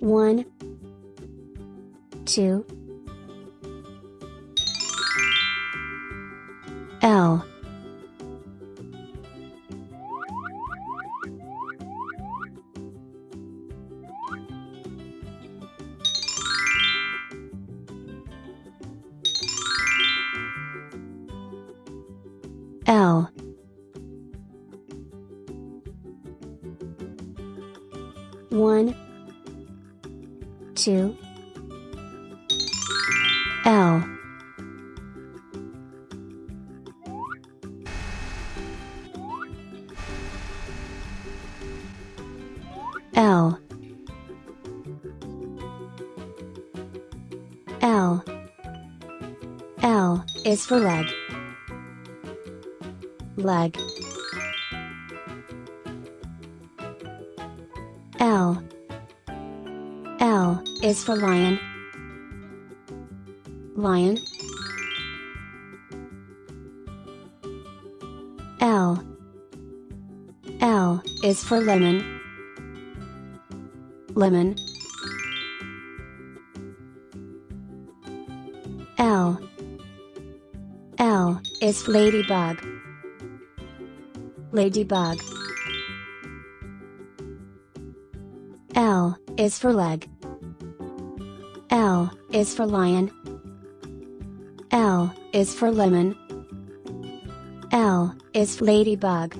One, two, L. L. One two L. L. L. L is for leg. Leg. L. L is for lion. Lion. L. L is for lemon. Lemon. L. L is ladybug. Ladybug. L is for leg L is for lion. L is for lemon. L is for ladybug